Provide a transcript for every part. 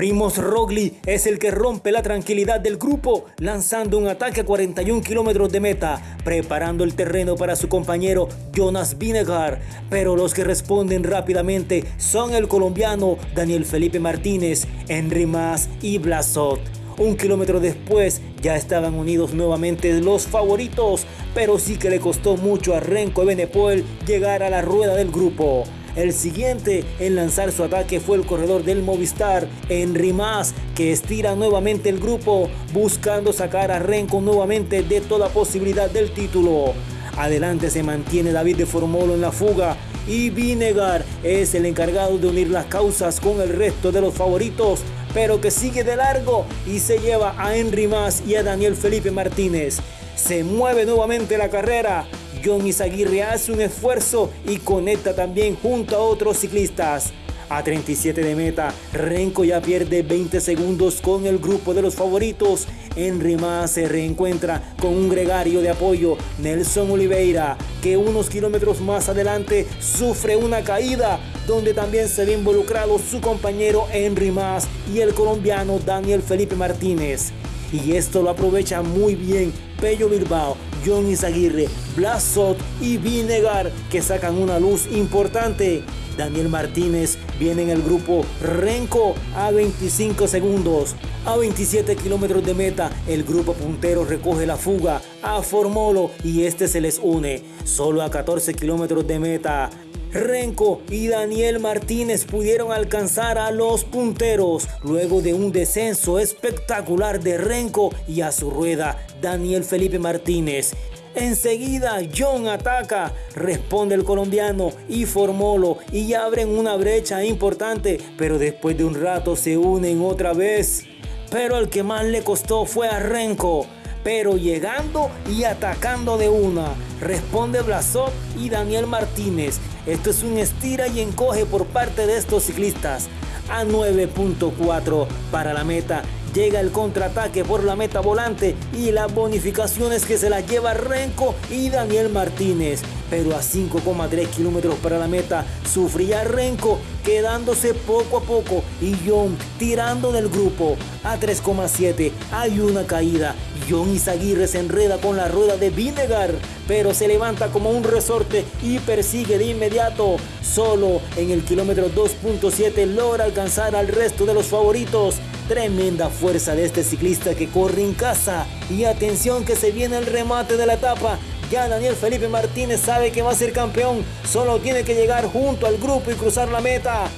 Primos Rogli es el que rompe la tranquilidad del grupo, lanzando un ataque a 41 kilómetros de meta, preparando el terreno para su compañero Jonas Vinegar. Pero los que responden rápidamente son el colombiano Daniel Felipe Martínez, Henry Mas y Blasot. Un kilómetro después ya estaban unidos nuevamente los favoritos, pero sí que le costó mucho a Renko Benepoel llegar a la rueda del grupo. El siguiente en lanzar su ataque fue el corredor del Movistar, Henry Mas, que estira nuevamente el grupo, buscando sacar a Renko nuevamente de toda posibilidad del título. Adelante se mantiene David de Formolo en la fuga y Vinegar es el encargado de unir las causas con el resto de los favoritos, pero que sigue de largo y se lleva a Henry Mas y a Daniel Felipe Martínez. Se mueve nuevamente la carrera John Izaguirre hace un esfuerzo y conecta también junto a otros ciclistas. A 37 de meta, Renko ya pierde 20 segundos con el grupo de los favoritos. Henry Mas se reencuentra con un gregario de apoyo, Nelson Oliveira, que unos kilómetros más adelante sufre una caída, donde también se ve involucrado su compañero Henry Mas y el colombiano Daniel Felipe Martínez. Y esto lo aprovecha muy bien Pello Bilbao, John Izaguirre, Blasot y Vinegar que sacan una luz importante. Daniel Martínez viene en el grupo Renko a 25 segundos. A 27 kilómetros de meta, el grupo puntero recoge la fuga a Formolo y este se les une. Solo a 14 kilómetros de meta, Renko y Daniel Martínez pudieron alcanzar a los punteros luego de un descenso espectacular de Renko y a su rueda Daniel Felipe Martínez. Enseguida John ataca, responde el colombiano y Formolo y abren una brecha importante, pero después de un rato se unen otra vez. Pero el que más le costó fue a Renko pero llegando y atacando de una. Responde Blasov y Daniel Martínez. Esto es un estira y encoge por parte de estos ciclistas. A 9.4 para la meta. Llega el contraataque por la meta volante y las bonificaciones que se las lleva Renko y Daniel Martínez. Pero a 5,3 kilómetros para la meta sufría Renko quedándose poco a poco y John tirando del grupo. A 3,7 hay una caída. John Izaguirre se enreda con la rueda de Vinegar, pero se levanta como un resorte y persigue de inmediato. Solo en el kilómetro 2.7 logra alcanzar al resto de los favoritos. Tremenda fuerza de este ciclista que corre en casa. Y atención que se viene el remate de la etapa. Ya Daniel Felipe Martínez sabe que va a ser campeón. Solo tiene que llegar junto al grupo y cruzar la meta.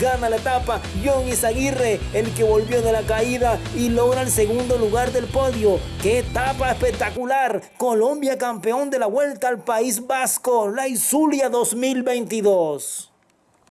Gana la etapa John Izaguirre, el que volvió de la caída y logra el segundo lugar del podio. ¡Qué etapa espectacular! Colombia campeón de la Vuelta al País Vasco, la Isulia 2022.